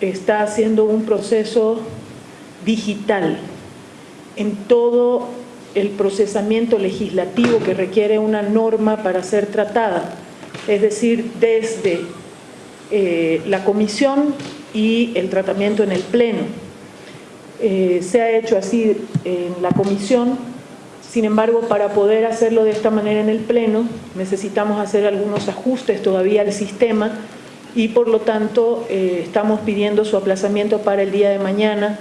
está haciendo un proceso digital en todo el procesamiento legislativo que requiere una norma para ser tratada, es decir, desde eh, la comisión y el tratamiento en el pleno. Eh, se ha hecho así en la comisión, sin embargo, para poder hacerlo de esta manera en el pleno, necesitamos hacer algunos ajustes todavía al sistema y por lo tanto eh, estamos pidiendo su aplazamiento para el día de mañana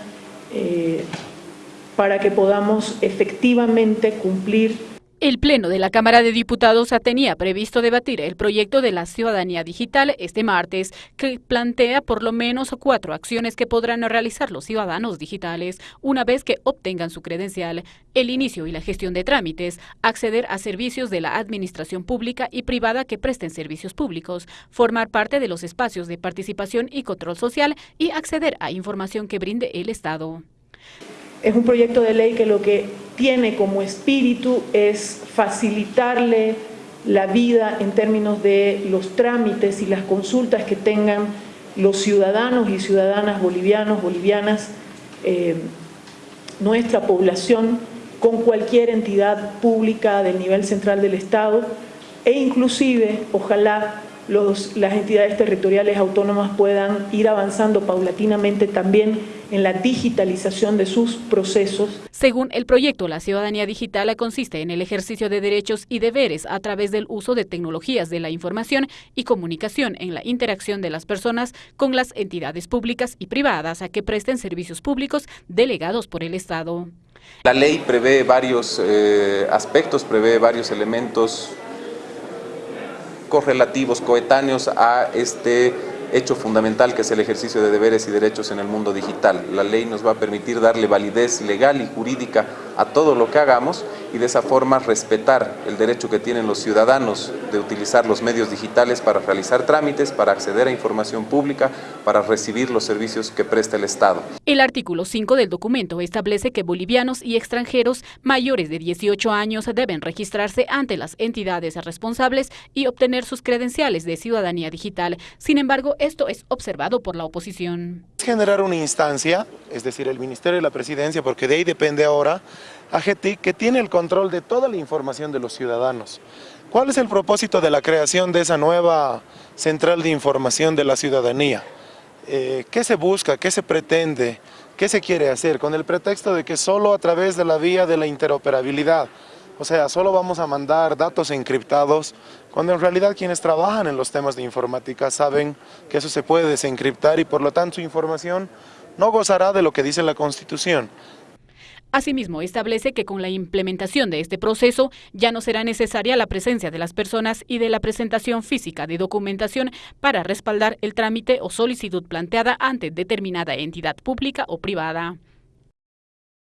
para que podamos efectivamente cumplir el Pleno de la Cámara de Diputados tenía previsto debatir el proyecto de la ciudadanía digital este martes, que plantea por lo menos cuatro acciones que podrán realizar los ciudadanos digitales una vez que obtengan su credencial, el inicio y la gestión de trámites, acceder a servicios de la administración pública y privada que presten servicios públicos, formar parte de los espacios de participación y control social y acceder a información que brinde el Estado. Es un proyecto de ley que lo que tiene como espíritu es facilitarle la vida en términos de los trámites y las consultas que tengan los ciudadanos y ciudadanas bolivianos, bolivianas, eh, nuestra población con cualquier entidad pública del nivel central del Estado e inclusive, ojalá, las entidades territoriales autónomas puedan ir avanzando paulatinamente también en la digitalización de sus procesos. Según el proyecto, la ciudadanía digital consiste en el ejercicio de derechos y deberes a través del uso de tecnologías de la información y comunicación en la interacción de las personas con las entidades públicas y privadas a que presten servicios públicos delegados por el Estado. La ley prevé varios eh, aspectos, prevé varios elementos correlativos, coetáneos a este hecho fundamental que es el ejercicio de deberes y derechos en el mundo digital. La ley nos va a permitir darle validez legal y jurídica a todo lo que hagamos y de esa forma respetar el derecho que tienen los ciudadanos de utilizar los medios digitales para realizar trámites, para acceder a información pública, para recibir los servicios que presta el Estado. El artículo 5 del documento establece que bolivianos y extranjeros mayores de 18 años deben registrarse ante las entidades responsables y obtener sus credenciales de ciudadanía digital. Sin embargo, esto es observado por la oposición. Generar una instancia, es decir, el Ministerio de la Presidencia, porque de ahí depende ahora, AGETIC, que tiene el control de toda la información de los ciudadanos. ¿Cuál es el propósito de la creación de esa nueva central de información de la ciudadanía? Eh, ¿Qué se busca? ¿Qué se pretende? ¿Qué se quiere hacer? Con el pretexto de que solo a través de la vía de la interoperabilidad, o sea, solo vamos a mandar datos encriptados, cuando en realidad quienes trabajan en los temas de informática saben que eso se puede desencriptar y por lo tanto su información no gozará de lo que dice la Constitución. Asimismo, establece que con la implementación de este proceso ya no será necesaria la presencia de las personas y de la presentación física de documentación para respaldar el trámite o solicitud planteada ante determinada entidad pública o privada.